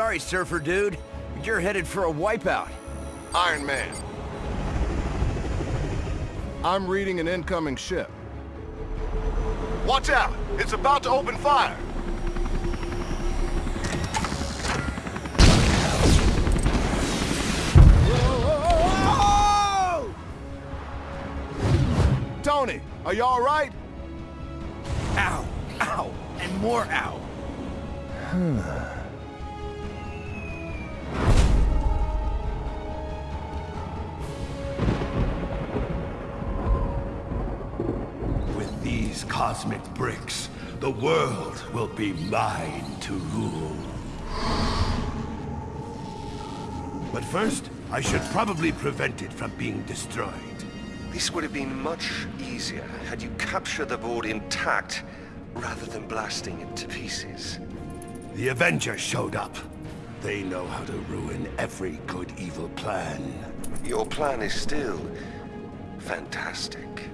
Sorry, Surfer Dude, but you're headed for a wipeout. Iron Man. I'm reading an incoming ship. Watch out! It's about to open fire! Tony, are you all right? Ow, ow, and more ow. Hmm. Cosmic bricks, the world will be mine to rule. But first, I should probably prevent it from being destroyed. This would have been much easier had you captured the board intact, rather than blasting it to pieces. The Avengers showed up. They know how to ruin every good-evil plan. Your plan is still... fantastic.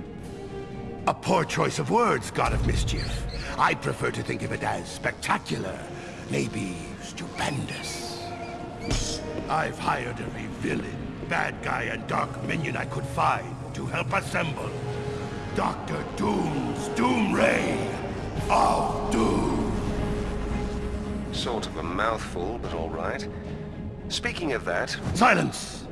A poor choice of words, God of Mischief. I prefer to think of it as spectacular, maybe stupendous. I've hired every villain, bad guy, and dark minion I could find to help assemble Doctor Doom's Doom Ray of Doom. Sort of a mouthful, but all right. Speaking of that, Silence!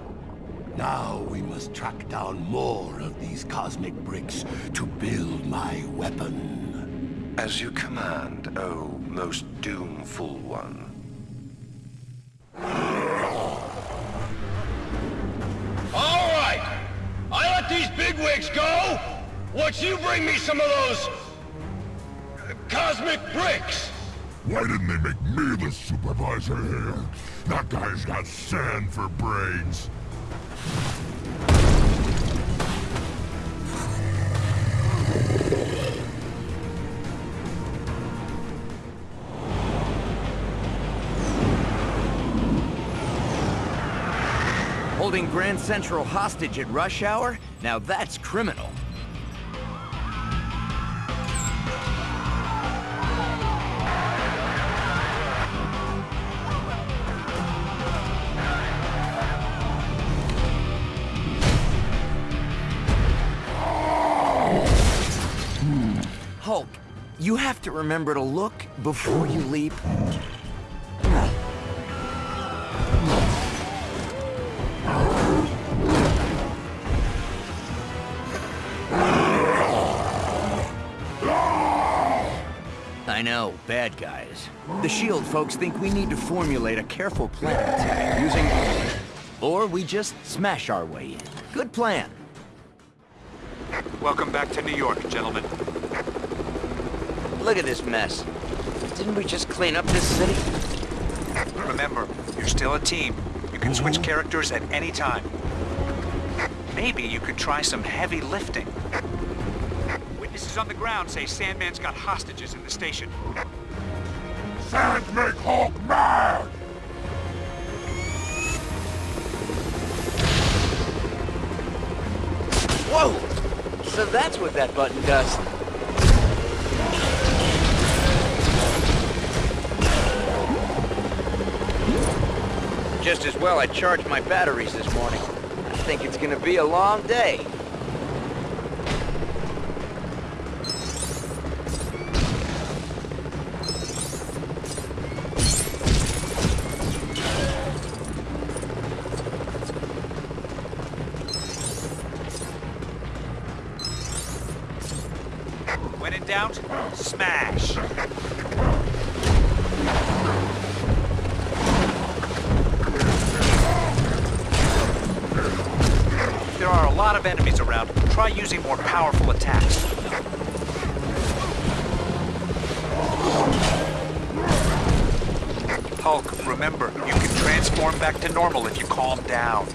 Now we must track down more of these cosmic bricks to build my weapon. as you command, oh most doomful one. All right. I let these bigwigs go. Once you bring me some of those uh, cosmic bricks. Why didn't they make me the supervisor here? That guy's got sand for brains. Holding Grand Central hostage at rush hour? Now that's criminal. You have to remember to look before you leap. I know, bad guys. The S.H.I.E.L.D. folks think we need to formulate a careful plan attack using... Or we just smash our way in. Good plan. Welcome back to New York, gentlemen. Look at this mess. Didn't we just clean up this city? Remember, you're still a team. You can switch mm-hmm. characters at any time. Maybe you could try some heavy lifting. Witnesses on the ground say Sandman's got hostages in the station. Sand make Hulk mad! Whoa! So that's what that button does. Just as well I charged my batteries this morning. I think it's gonna be a long day. When in doubt, smash. Lot of enemies around. Try using more powerful attacks. Hulk, remember, you can transform back to normal if you calm down.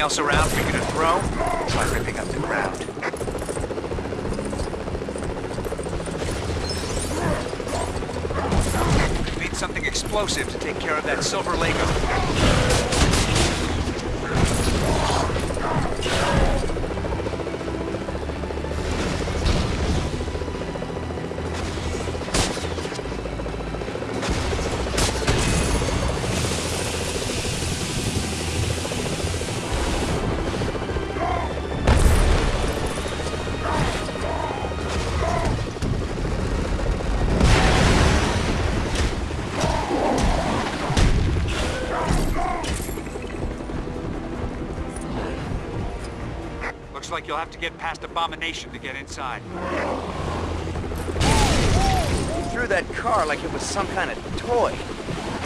Anything else around for you to throw, try ripping up the ground. Need something explosive to take care of that silver Lego. Like you'll have to get past Abomination to get inside. You threw that car like it was some kind of toy.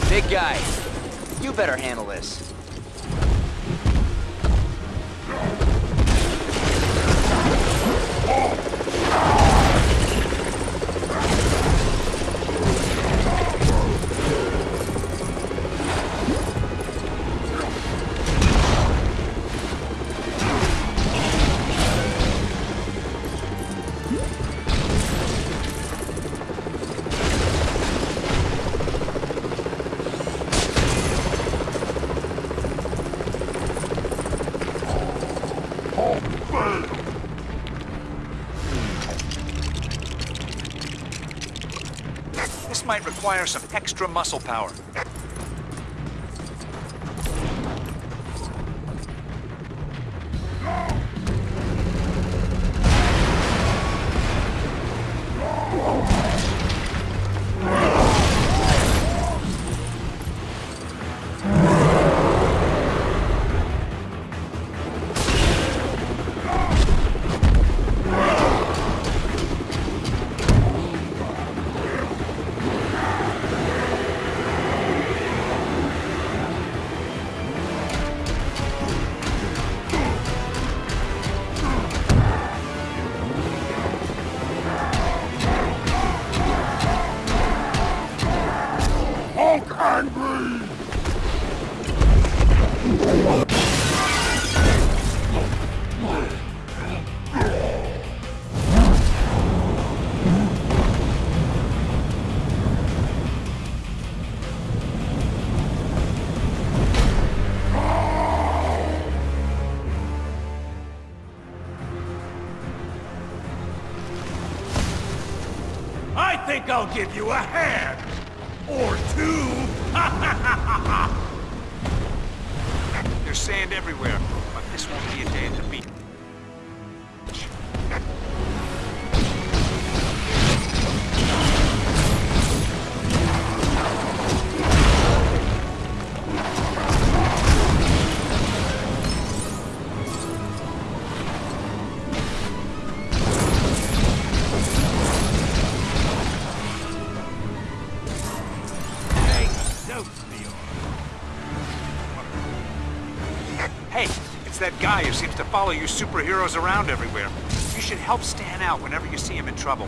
Big guy, you better handle this. Might require some extra muscle power. Think I'll give you a hand! Or two! There's sand everywhere, but this won't be a day at the beach. That guy who seems to follow you superheroes around everywhere. You should help Stan out whenever you see him in trouble.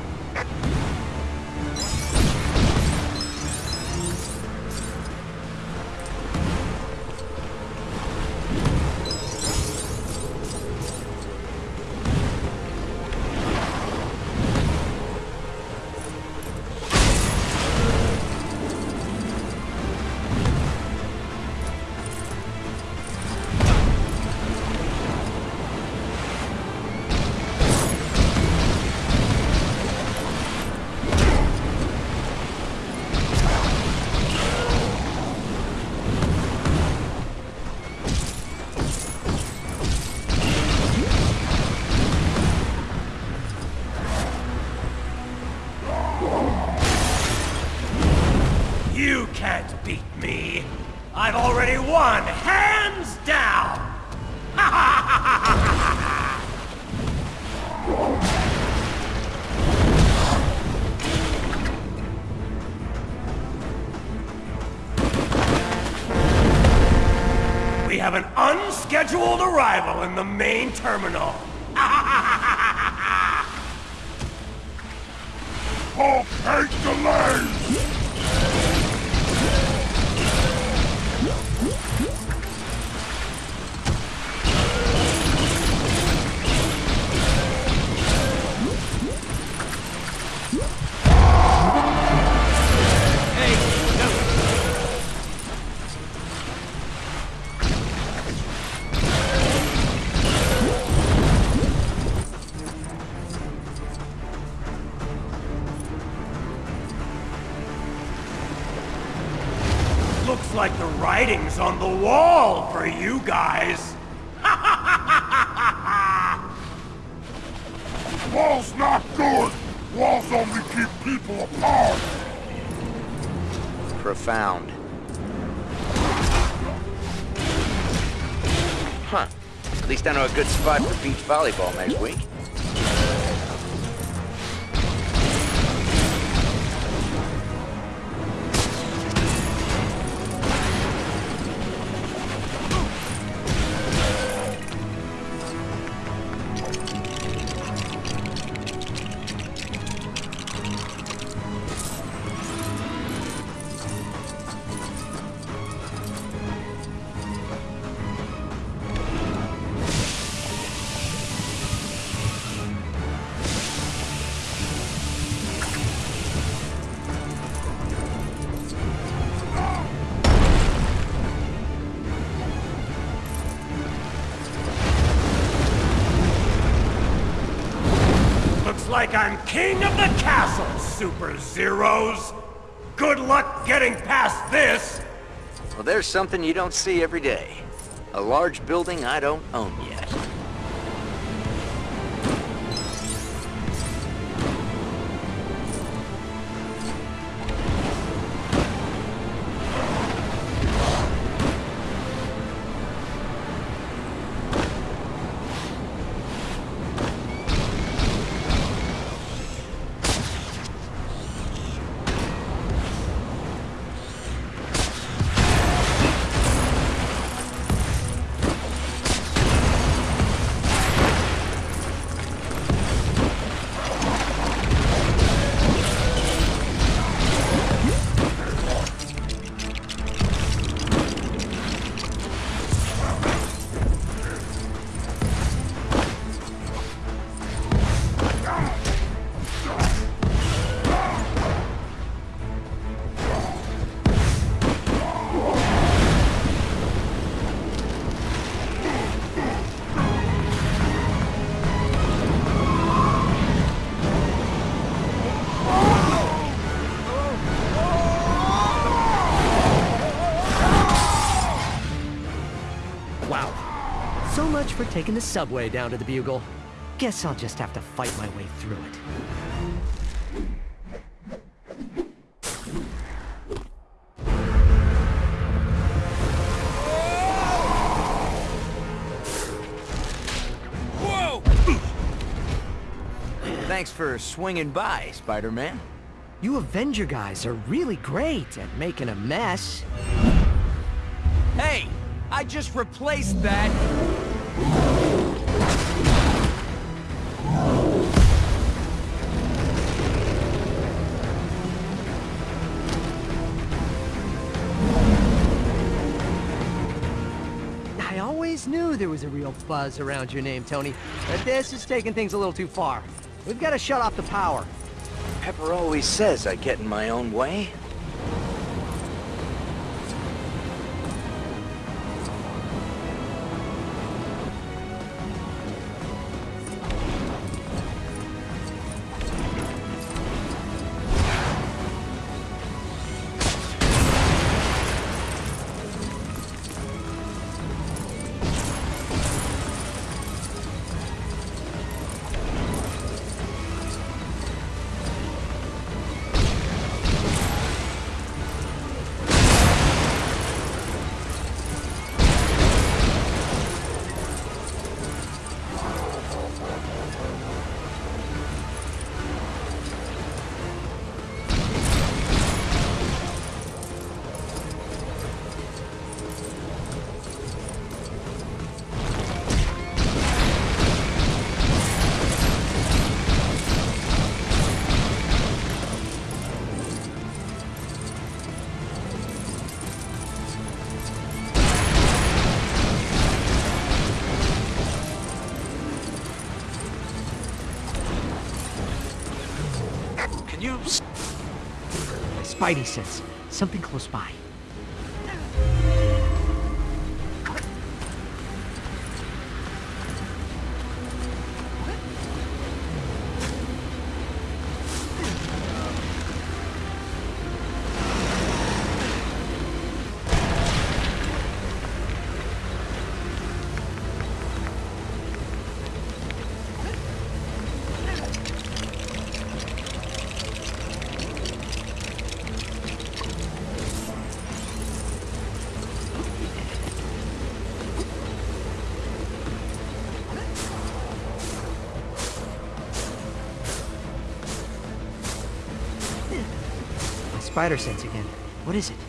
The wall for you guys. Wall's not good! Walls only keep people apart! Profound. Huh. At least I know a good spot for beach volleyball next week. The castle, Super Zeros. Good luck getting past this. Well, there's something you don't see every day. A large building I don't own yet. Taking the subway down to the Bugle. Guess I'll just have to fight my way through it. Whoa! Thanks for swinging by, Spider-Man. You Avenger guys are really great at making a mess. Hey, I just replaced that. I always knew there was a real buzz around your name, Tony, but this is taking things a little too far. We've got to shut off the power. Pepper always says I get in my own way. Spidey sense something close by. Spider sense again. What is it?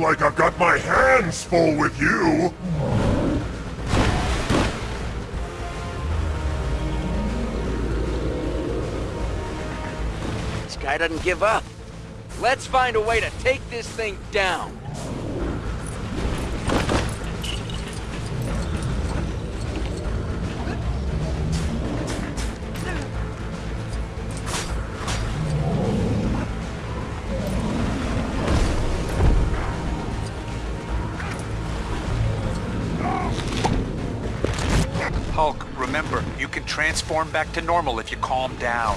Like I've got my hands full with you. This guy doesn't give up. Let's find a way to take this thing down. Transform back to normal if you calm down.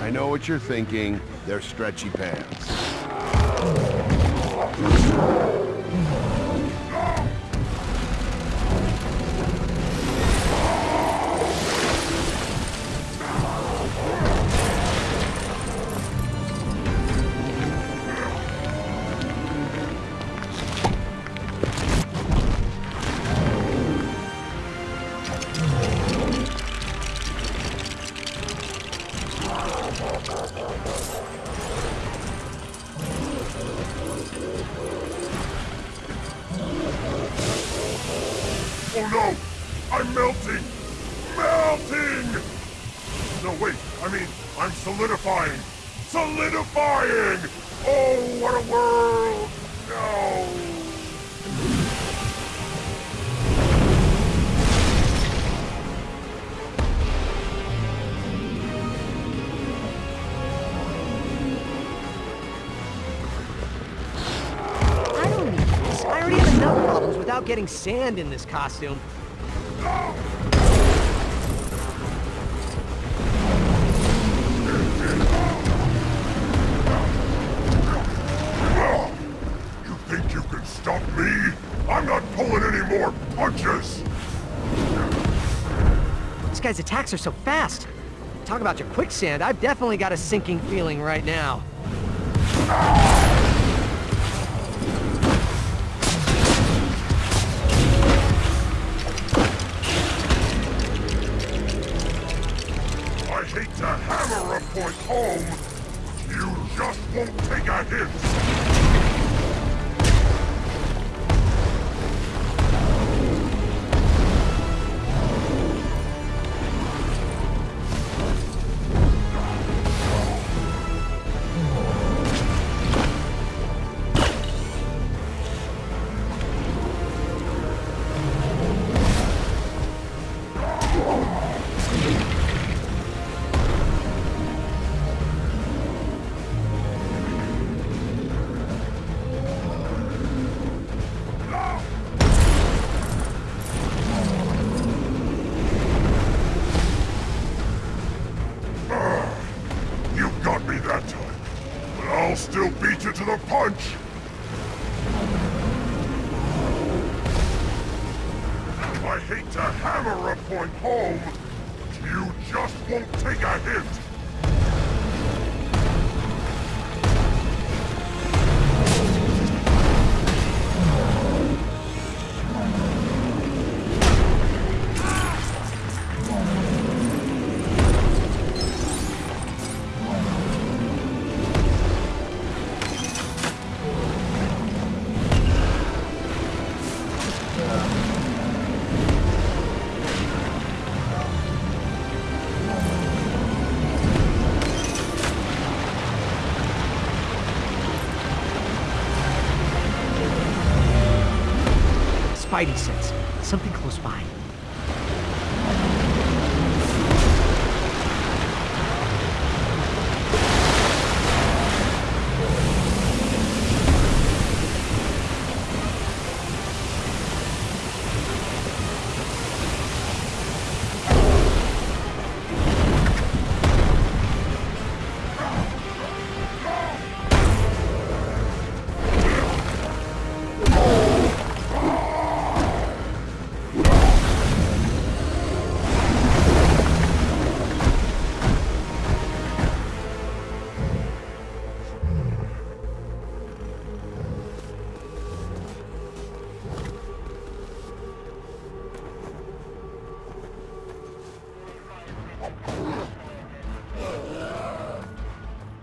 I know what you're thinking. They're stretchy pants. Oh no! I'm melting! Melting! No, wait, I mean, I'm solidifying! Solidifying! Oh, what a world! No! Getting sand in this costume. You think you can stop me? I'm not pulling any more punches! This guy's attacks are so fast. Talk about your quicksand. I've definitely got a sinking feeling right now. I home, you just won't take a hint! Spidey sense. Something close by.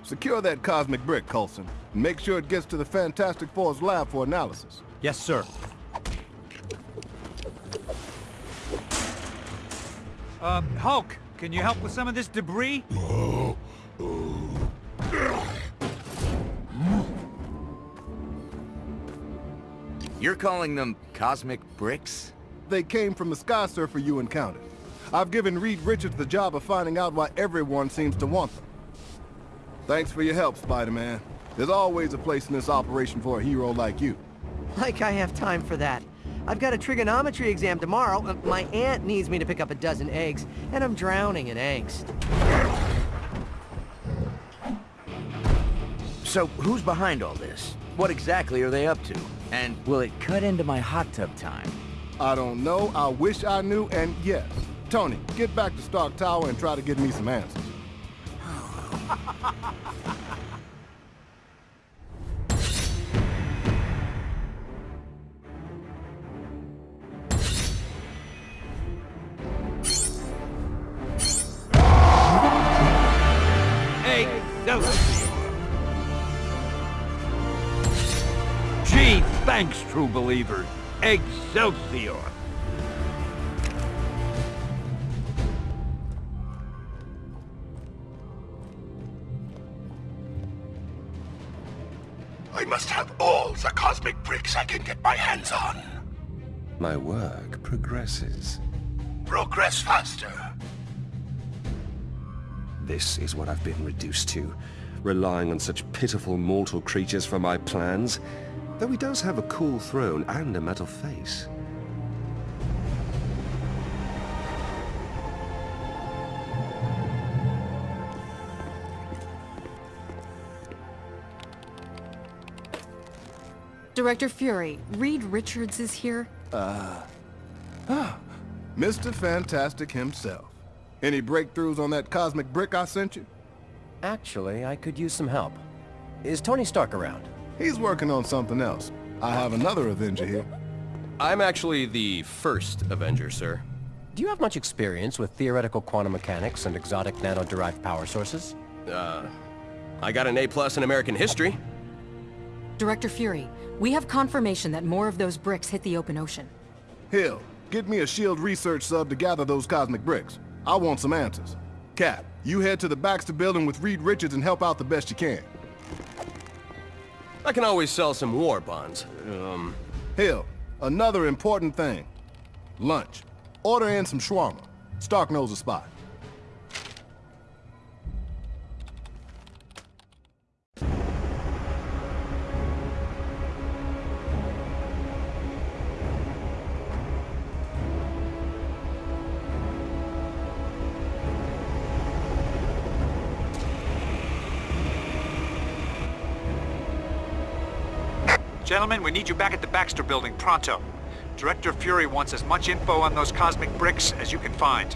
Secure that cosmic brick, Coulson. And make sure it gets to the Fantastic Four's lab for analysis. Yes, sir. Uh, Hulk, can you help with some of this debris? You're calling them cosmic bricks? They came from the Sky Surfer you encountered. I've given Reed Richards the job of finding out why everyone seems to want them. Thanks for your help, Spider-Man. There's always a place in this operation for a hero like you. Like I have time for that. I've got a trigonometry exam tomorrow. My aunt needs me to pick up a dozen eggs, and I'm drowning in angst. So, who's behind all this? What exactly are they up to? And will it cut into my hot tub time? I don't know, I wish I knew, and yes. Tony, get back to Stark Tower and try to get me some answers. thanks, true believers. Excelsior! I must have all the cosmic bricks I can get my hands on. My work progresses. Progress faster. This is what I've been reduced to, relying on such pitiful mortal creatures for my plans. Though he does have a cool throne and a metal face. Director Fury, Reed Richards is here. Uh, ah, Mr. Fantastic himself. Any breakthroughs on that cosmic brick I sent you? Actually, I could use some help. Is Tony Stark around? He's working on something else. I have another Avenger here. I'm actually the first Avenger, sir. Do you have much experience with theoretical quantum mechanics and exotic nano-derived power sources? Uh, I got an A-plus in American history. Director Fury, we have confirmation that more of those bricks hit the open ocean. Hill, get me a SHIELD research sub to gather those cosmic bricks. I want some answers. Cap, you head to the Baxter building with Reed Richards and help out the best you can. I can always sell some war bonds. Um, Hill, another important thing. Lunch. Order in some shawarma. Stark knows a spot. Gentlemen, we need you back at the Baxter building pronto. Director Fury wants as much info on those cosmic bricks as you can find.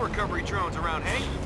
Recovery drones around, hey?